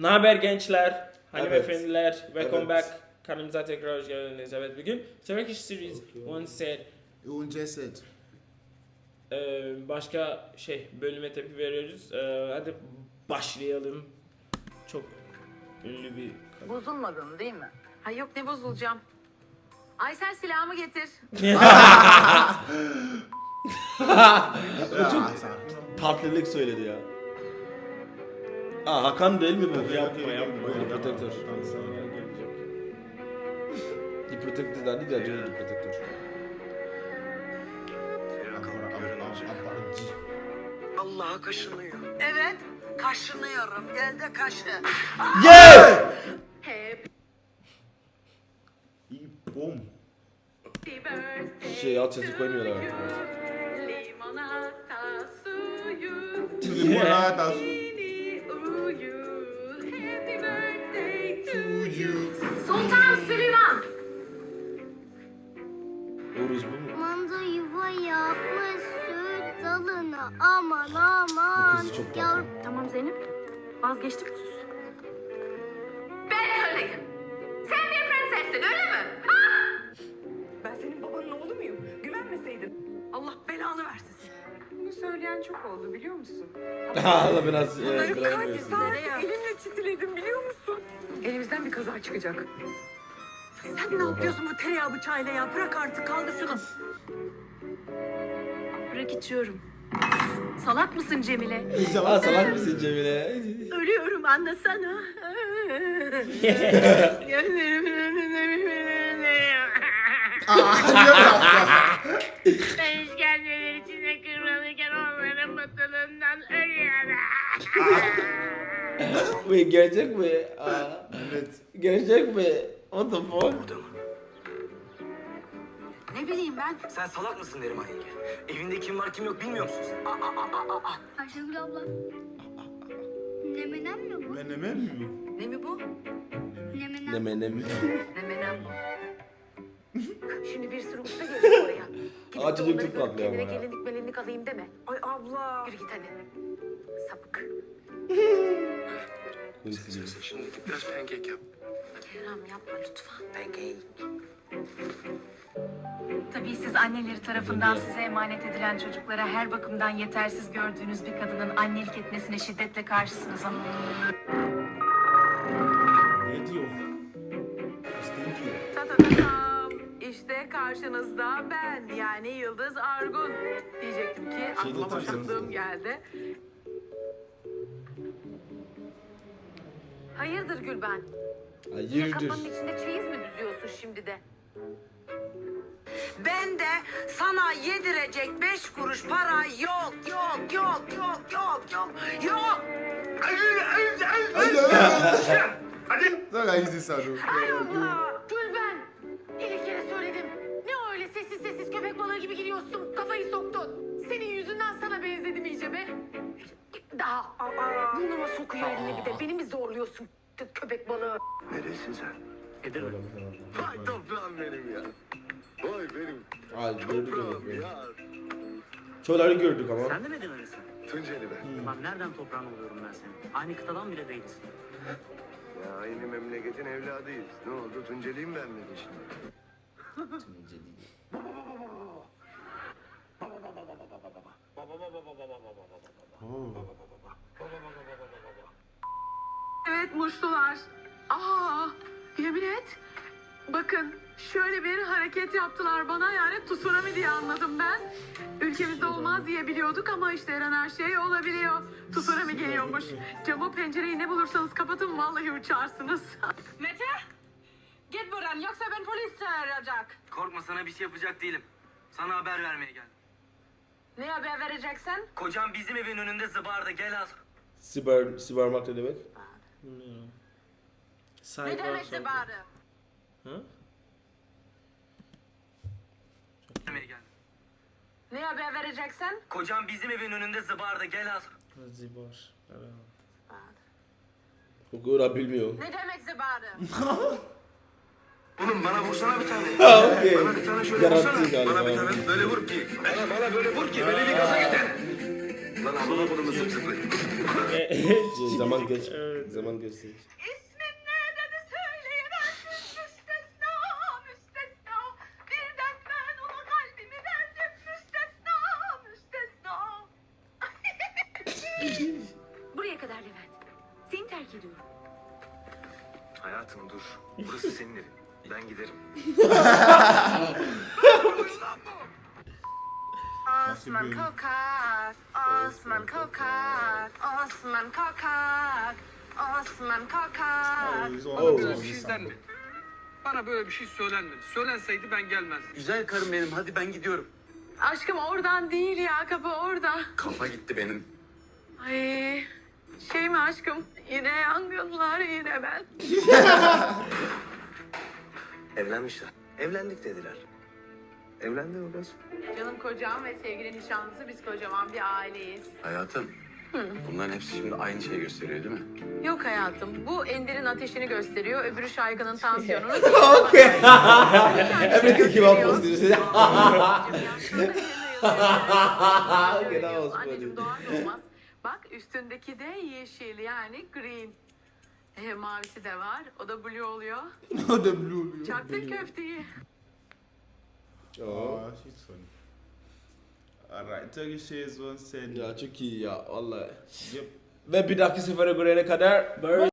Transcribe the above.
Ne haber gençler, hanımefendiler, welcome Evet. back. Kanalımıza tekrar hoş geldiniz. Evet bugün Turkish Series One Set Un ceset. e, başka şey bölüme tepki veriyoruz. E, hadi başlayalım. Çok ünlü bir. Bozulmadın değil mi? Ha yok ne bozulacağım. Ay sen silahımı getir. Çok-. Tatlılık söyledi ya. Aa Hakan değil mi bu? yapma yapma. The Protector. The Protector derdi ya Johnny The Protector. Allah'a kaşınıyor. Evet, kaşınıyorum. Gel de kaşı. Yeah! İyi bom. Şey alt sesi koymuyorlar. Limonata suyu. Limonata Yeni Sultan Süleyman. Uğuruz bu mu? Manda yuva yapmış süt dalına aman aman. Bu kızı çok tatlı. Yavrum Tamam Zeynep. Vazgeçtik sus. Ben öyleyim. Sen bir prensessin öyle mi? Ben senin babanın oğlu muyum? Güvenmeseydin. Allah belanı versin. Bunu söyleyen çok oldu biliyor musun? Allah biraz e, Bunları biraz kaç saat elimle çitiledim biliyor musun? Elimizden bir kaza çıkacak. Sen ne yapıyorsun bu tereyağı bıçağıyla ya? Bırak artık kaldır şunu. Bırak içiyorum. Salak mısın Cemile? Aa salak mısın Cemile? Ölüyorum anlasana. Aa, niye bıraktın? Bu gerçek mi? Aa, Evet. gerçek mi? What the fuck? Ne bileyim ben. Sen salak mısın Neriman yenge? Evinde kim var kim yok bilmiyor musun sen? Aa, aa, aa, aa. Ayşegül abla. Nemenem mi bu? Menemen mi bu? Ne mi bu? Nemenem. Ne menem. Memenem bu. Şimdi bir sürü usta gelecek oraya. Gidip Aa, de çocuk onları çok görüp tatlı ama Kendine ya. gelinlik melinlik alayım deme. Ay abla. Yürü git hadi. Şimdi biraz pankek yap. Kerem yapma lütfen. Pankek. Tabii siz anneleri tarafından size emanet edilen çocuklara her bakımdan yetersiz gördüğünüz bir kadının annelik etmesine şiddetle karşısınız ama Ne diyor? Stinky. Ta ta ta tam. İşte karşınızda ben yani Yıldız Argun. Diyecektim ki aklıma getireceğim. boşaklığım geldi. Hayırdır Gülben? Yine Hayırdır? kafanın içinde çeyiz mi düzüyorsun şimdi de? Ben de sana yedirecek beş kuruş para yok yok yok yok yok yok yok. Sonra izi sarı. Ay Allah! Daha aa, burnuma sokuyor elini bir de. Beni mi zorluyorsun köpek balığı? Neresin sen? Edir. Vay toprağım benim ya. Vay benim Ay gördük toprağım ya. Çoğuları gördük ama. Sen de mi Edirne'lisin? Tunceli ben. Lan nereden toprağın oluyorum ben senin? Aynı kıtadan bile değiliz. Ya aynı memleketin evladıyız. Ne oldu? Tunceliyim ben mi şimdi? Evet muştular. Aa, yemin et. Bakın şöyle bir hareket yaptılar bana yani tsunami diye anladım ben. Ülkemizde olmaz diye biliyorduk ama işte her an her şey olabiliyor. Tsunami geliyormuş. Camı pencereyi ne bulursanız kapatın vallahi uçarsınız. Mete git buradan yoksa ben polis çağıracak. Korkma sana bir şey yapacak değilim. Sana haber vermeye geldim. Ne haber vereceksen? Kocam bizim evin önünde zıbardı gel al. Siber, sibermak ne demek? Cyber Ne demek something. bari? Ha? Vermeye geldim. Ne haber vereceksen? Kocam bizim evin önünde zıbardı gel al. Zibar. Okura bilmiyor. Ne demek zibari? Oğlum bana vursana bir tane. Ha okey. Bana bir tane şöyle Yarattı vursana. galiba. Bana bir tane böyle vur ki. Bana, bana böyle vur ki beni bir gaza getir. Lan amına kodumu zıp zıplı. zaman geç. Zaman kalbimi verdim müstesna müstesna Buraya kadar Levent. Seni terk ediyorum. Hayatım dur. Burası senin evin. Ben giderim. Osman Kokak, Osman Kokak, Osman Kokak, Osman Kokak. Oh. Böyle bir şey denmedi. Bana böyle bir şey söylenmedi. Söylenseydi ben gelmezdim. Güzel karım benim hadi ben gidiyorum. Aşkım oradan değil ya kapı orada Kafa gitti benim. Ay şey mi aşkım yine yangınlar yine ben Evlenmişler. Evlendik dediler. Evlendi mi kız? Canım kocam ve sevgili nişanlısı biz kocaman bir aileyiz Hayatım. Bunların hepsi şimdi aynı şeyi gösteriyor değil mi? Yok hayatım. Bu Ender'in ateşini gösteriyor. Öbürü Şaygın'ın tansiyonunu. Okay. Everything came out positive. Okay, that was Anneciğim funny. doğar doğmaz. Bak üstündeki de yeşil yani green. E, mavisi de var. O da blue oluyor. No, the blue. Çaktın köfteyi. Oh. Oh, she's funny. Alright, Turkish Shades once said, Ya çok iyi ya vallahi. Yep. Ve bir dahaki sefere görene kadar